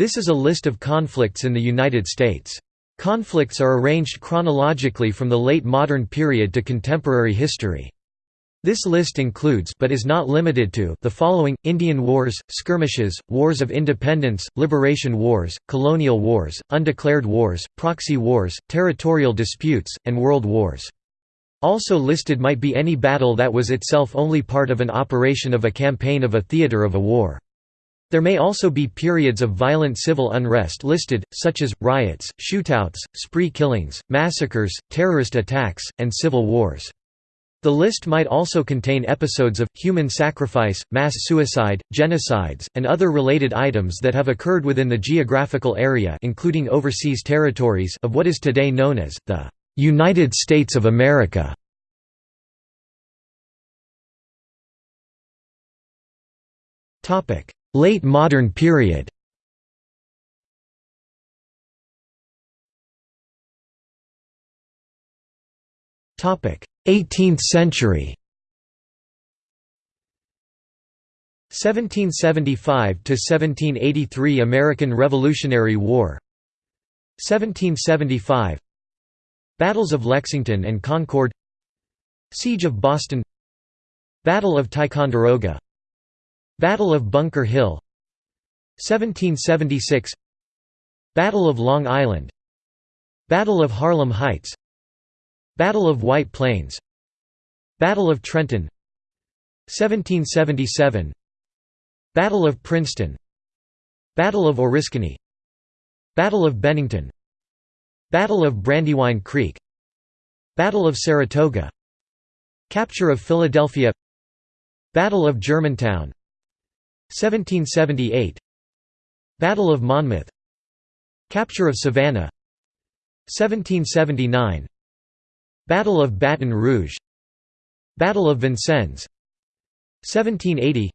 This is a list of conflicts in the United States. Conflicts are arranged chronologically from the late modern period to contemporary history. This list includes but is not limited to the following, Indian Wars, Skirmishes, Wars of Independence, Liberation Wars, Colonial Wars, Undeclared Wars, Proxy Wars, Territorial Disputes, and World Wars. Also listed might be any battle that was itself only part of an operation of a campaign of a theater of a war. There may also be periods of violent civil unrest listed, such as, riots, shootouts, spree killings, massacres, terrorist attacks, and civil wars. The list might also contain episodes of, human sacrifice, mass suicide, genocides, and other related items that have occurred within the geographical area including overseas territories of what is today known as, the "'United States of America". Late modern period. Topic: 18th century. 1775 to 1783 American Revolutionary War. 1775 Battles of Lexington and Concord. Siege of Boston. Battle of Ticonderoga Battle of Bunker Hill 1776 Battle of Long Island Battle of Harlem Heights Battle of White Plains Battle of Trenton 1777 Battle of Princeton Battle of Oriskany Battle of Bennington Battle of Brandywine Creek Battle of Saratoga Capture of Philadelphia Battle of Germantown 1778 Battle of Monmouth. Capture of Savannah. 1779 Battle of Baton Rouge. Battle of Vincennes. 1780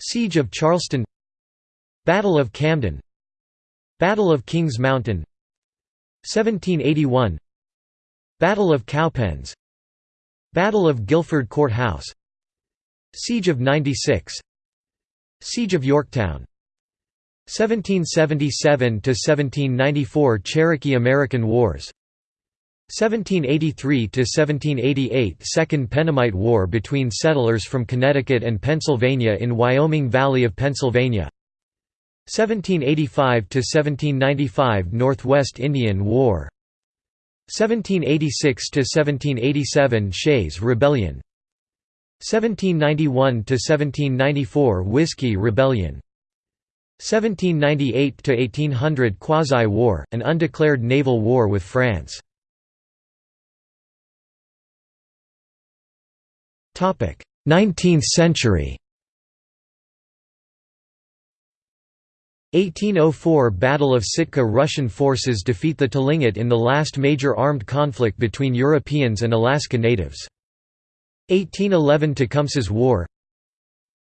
Siege of Charleston. Battle of Camden. Battle of Kings Mountain. 1781 Battle of Cowpens. Battle of Guilford Court House Siege of 96 Siege of Yorktown. 1777 to 1794 Cherokee American Wars. 1783 to 1788 Second Pennamite War between settlers from Connecticut and Pennsylvania in Wyoming Valley of Pennsylvania. 1785 to 1795 Northwest Indian War. 1786 to 1787 Shays' Rebellion 1791–1794 Whiskey Rebellion. 1798–1800 Quasi-War, an undeclared naval war with France. Topic 19th century. 1804 Battle of Sitka Russian forces defeat the Tlingit in the last major armed conflict between Europeans and Alaska Natives. 1811 Tecumseh's War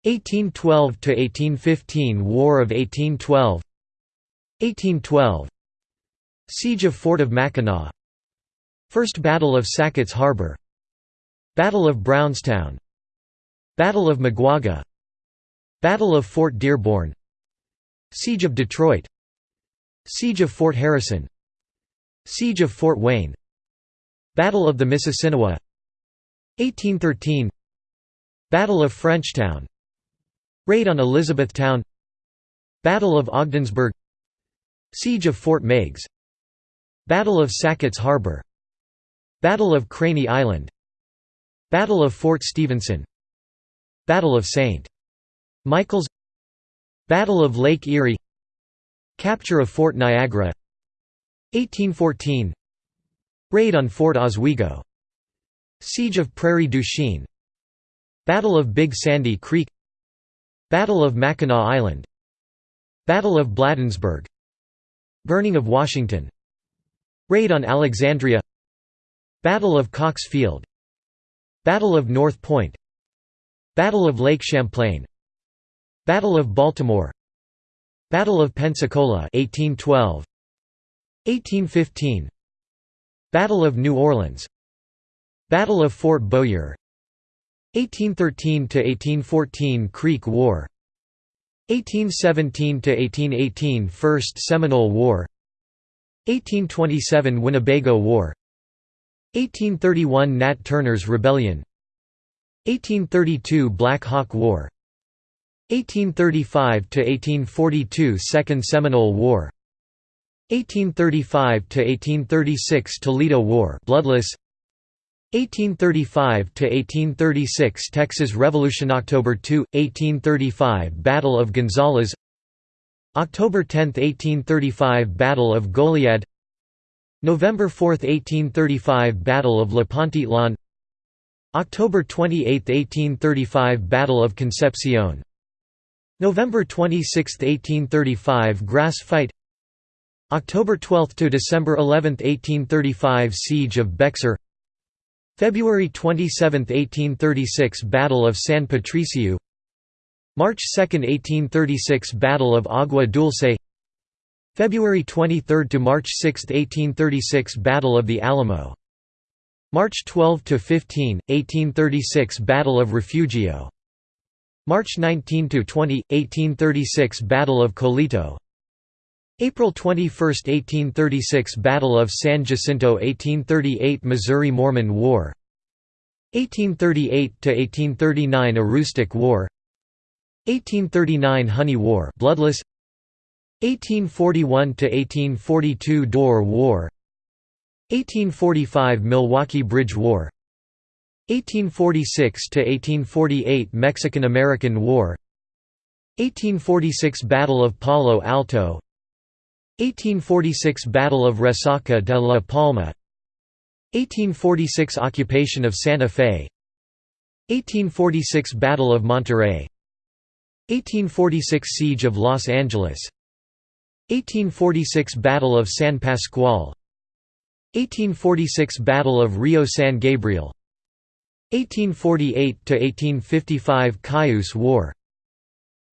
1812 to 1815 War of 1812 1812 Siege of Fort of Mackinac First Battle of Sackett's Harbor Battle of Brownstown Battle of Maguaga Battle of Fort Dearborn Siege of Detroit Siege of Fort Harrison Siege of Fort Wayne Battle of the Mississinewa 1813 Battle of Frenchtown. Raid on Elizabethtown. Battle of Ogdensburg. Siege of Fort Meigs. Battle of Sackett's Harbor. Battle of Craney Island. Battle of Fort Stephenson. Battle of St. Michael's. Battle of Lake Erie. Capture of Fort Niagara. 1814 Raid on Fort Oswego Siege of Prairie du Chien. Battle of Big Sandy Creek. Battle of Mackinac Island. Battle of Bladensburg. Burning of Washington. Raid on Alexandria. Battle of Caulk's Field. Battle of North Point. Battle of Lake Champlain. Battle of Baltimore. Battle of Pensacola 1812 1815 Battle of New Orleans Battle of Fort Bowyer 1813 to 1814 Creek War. 1817–1818 First Seminole War. 1827 Winnebago War. 1831 Nat Turner's Rebellion. 1832 Black Hawk War. 1835–1842 Second Seminole War. 1835–1836 Toledo War bloodless 1835–1836 Texas Revolution October 2, 1835 Battle of Gonzales. October 10, 1835 Battle of Goliad. November 4, 1835 Battle of Le October 28, 1835 Battle of Concepcion. November 26, 1835 Grass Fight. October 12 to December 11, 1835 Siege of Bexar February 27, 1836 Battle of San Patricio. March 2, 1836 Battle of Agua Dulce. February 23 to March 6, 1836 Battle of the Alamo. March 12 to 15, 1836 Battle of Refugio. March 19 to 20, 1836 Battle of Coleto April 21, 1836 Battle of San Jacinto 1838 Missouri Mormon War. 1838–1839 Aroostook War. 1839 Honey War bloodless. 1841–1842 Dorr War. 1845 Milwaukee Bridge War. 1846–1848 Mexican–American War. 1846 Battle of Palo Alto 1846 Battle of Resaca de la Palma 1846 Occupation of Santa Fe 1846 Battle of Monterrey 1846 Siege of Los Angeles 1846 Battle of San Pascual 1846 Battle of Rio San Gabriel 1848–1855 Cayuse War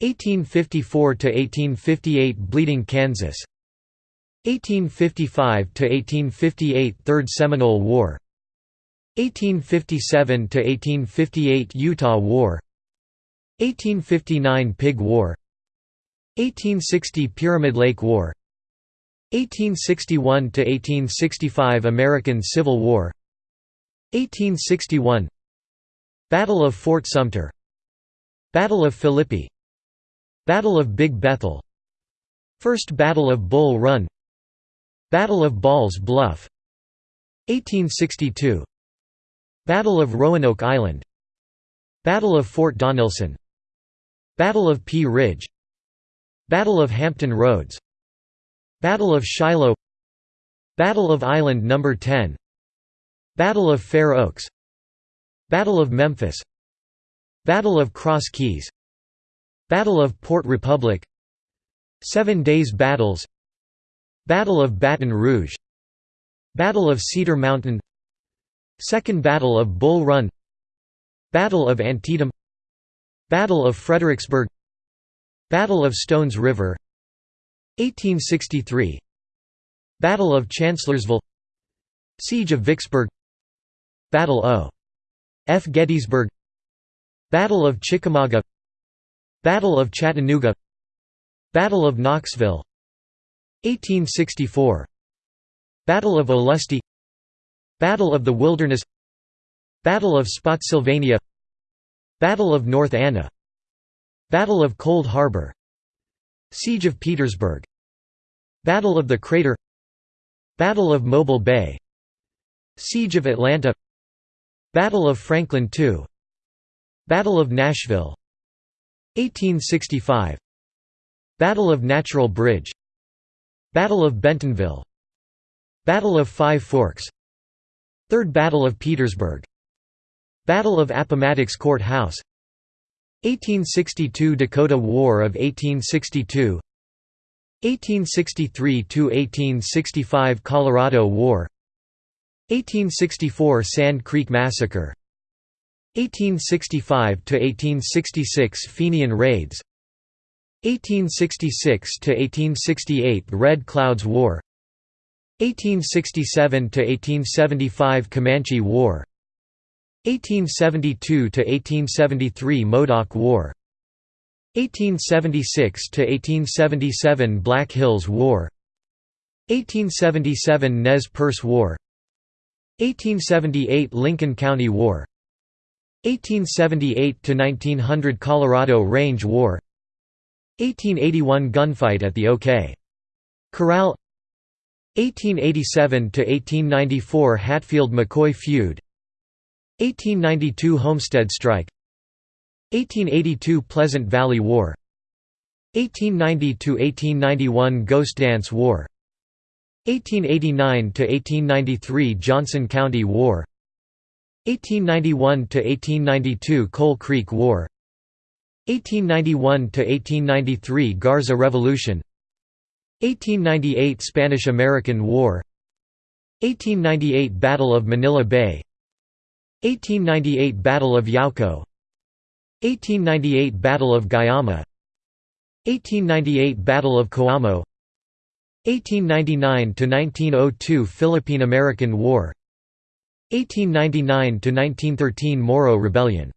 1854–1858 Bleeding Kansas 1855–1858 Third Seminole War 1857–1858 Utah War 1859 Pig War 1860 Pyramid Lake War 1861–1865 American Civil War 1861 Battle of Fort Sumter Battle of Philippi Battle of Big Bethel First Battle of Bull Run Battle of Ball's Bluff 1862 Battle of Roanoke Island Battle of Fort Donelson Battle of Pea Ridge Battle of Hampton Roads Battle of Shiloh Battle of Island No. 10 Battle of Fair Oaks Battle of Memphis Battle of Cross Keys Battle of Port Republic Seven Days Battles Battle of Baton Rouge Battle of Cedar Mountain Second Battle of Bull Run Battle of Antietam Battle of Fredericksburg Battle of Stones River 1863 Battle of Chancellorsville Siege of Vicksburg Battle o. F. Gettysburg Battle of Chickamauga Battle of Chattanooga Battle of Knoxville 1864 Battle of Olustee Battle of the Wilderness Battle of Spotsylvania Battle of North Anna Battle of Cold Harbor Siege of Petersburg Battle of the Crater Battle of Mobile Bay Siege of Atlanta Battle of Franklin II Battle of Nashville 1865 Battle of Natural Bridge Battle of Bentonville. Battle of Five Forks. Third Battle of Petersburg. Battle of Appomattox Court House 1862 Dakota War of 1862 1863–1865 Colorado War. 1864 Sand Creek Massacre. 1865–1866 Fenian Raids 1866–1868 Red Clouds War. 1867 to 1875 Comanche War. 1872 to 1873 Modoc War. 1876 to 1877 Black Hills War. 1877 Nez Perce War. 1878 Lincoln County War. 1878 to 1900 Colorado Range War 1881 gunfight at the OK Corral 1887 to 1894 Hatfield-McCoy feud 1892 Homestead strike 1882 Pleasant Valley War 1890–1891 Ghost Dance War 1889–1893 Johnson County War 1891–1892 Coal Creek War 1891–1893 Garza Revolution 1898 Spanish–American War 1898 Battle of Manila Bay 1898 Battle of Yauco 1898 Battle of Guayama 1898 Battle of Coamo 1899–1902 Philippine–American War 1899–1913 Moro Rebellion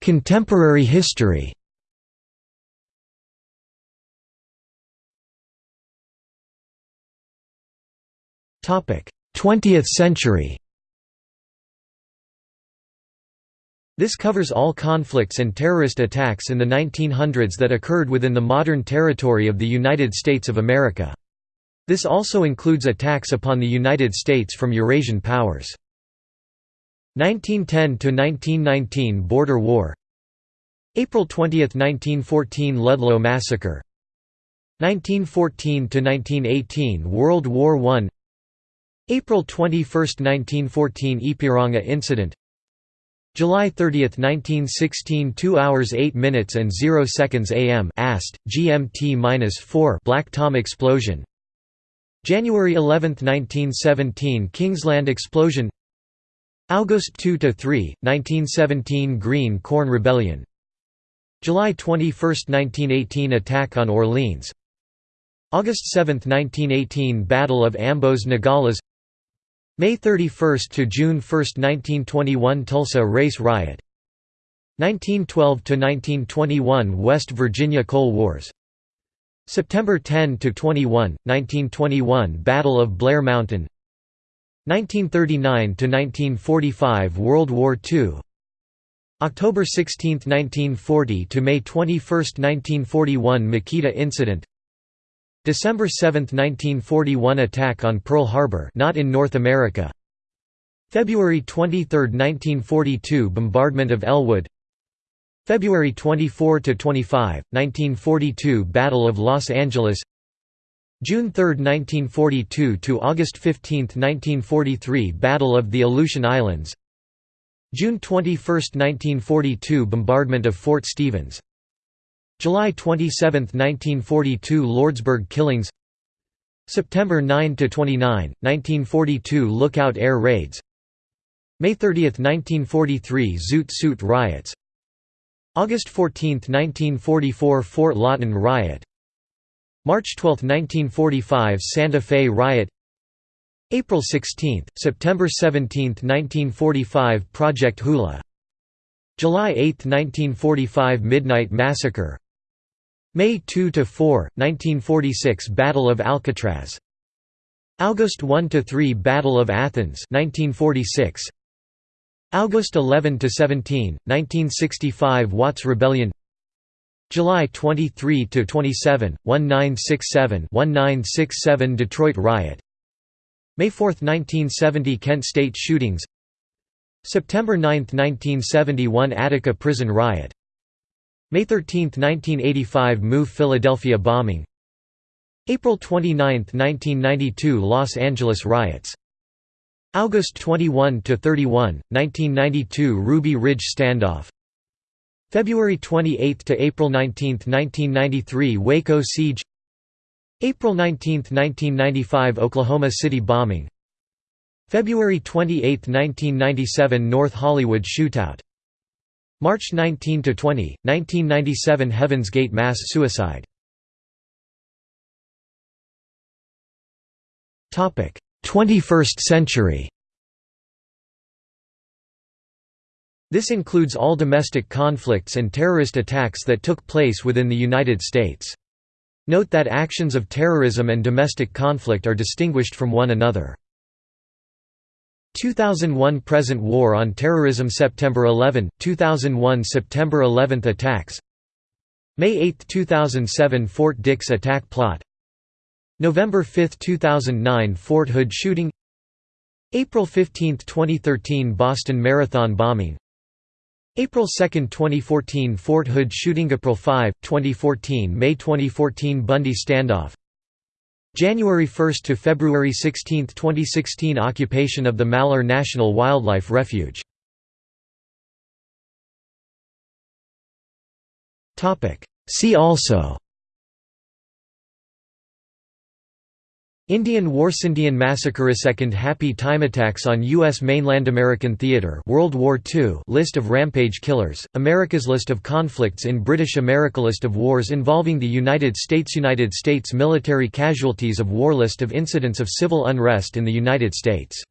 Contemporary history Topic: Twentieth century This covers all conflicts and terrorist attacks in the 1900s that occurred within the modern territory of the United States of America. This also includes attacks upon the United States from Eurasian powers. 1910–1919 Border War. April 20, 1914 Ludlow Massacre. 1914–1918 World War I April 21, 1914 Ipiranga Incident. July 30, 1916 2 hours 8 minutes and 0 seconds AM AST, GMT-4 Black Tom explosion. January 11, 1917 Kingsland explosion August 2 to 3, 1917 Green Corn Rebellion. July 21, 1918 Attack on Orleans. August 7, 1918 Battle of Ambos Nogales. May 31 to June 1, 1921 Tulsa Race Riot. 1912 to 1921 West Virginia Coal Wars. September 10 to 21 1921 Battle of Blair Mountain 1939 to 1945 World War II October 16, 1940 to May 21, 1941 Makita Incident. December 7, 1941 attack on Pearl Harbor not in North America. February 23, 1942 bombardment of Ellwood. February 24 to 25, 1942 Battle of Los Angeles June 3, 1942 to August 15, 1943 Battle of the Aleutian Islands. June 21, 1942 Bombardment of Fort Stevens. July 27, 1942 Lordsburg killings. September 9–29, 1942 Lookout Air Raids. May 30, 1943 Zoot Suit Riots. August 14, 1944 Fort Lawton Riot March 12, 1945 Santa Fe Riot. April 16, September 17, 1945 Project Hula. July 8, 1945 Midnight Massacre. May 2–4, 1946 Battle of Alcatraz. August 1–3 Battle of Athens 1946 August 11–17, 1965 Watts Rebellion July 23 to 27, 1967-1967 Detroit Riot. May 4, 1970 Kent State shootings. September 9, 1971 Attica Prison Riot. May 13, 1985 MOVE Philadelphia bombing. April 29, 1992 Los Angeles riots. August 21 to 31, 1992 Ruby Ridge standoff February 28 to April 19, 1993 Waco siege. April 19, 1995 Oklahoma City bombing. February 28, 1997 North Hollywood shootout. March 19 to 20, 1997 Heaven's Gate mass suicide. Topic: 21st century This includes all domestic conflicts and terrorist attacks that took place within the United States. Note that actions of terrorism and domestic conflict are distinguished from one another. 2001 Present War on Terrorism September 11, 2001 September 11 attacks May 8, 2007 Fort Dix attack plot November 5, 2009 Fort Hood shooting April 15, 2013 Boston Marathon bombing April 2, 2014 Fort Hood shooting April 5, 2014 May 2014 Bundy standoff. January 1 to February 16, 2016 Occupation of the Malheur National Wildlife Refuge. See also Indian War Indian Massacre Second Happy Time Attacks on U.S. mainland American theater World War II List of rampage killers, America's List of conflicts in British America List of wars involving the United States United States military casualties of war List of incidents of civil unrest in the United States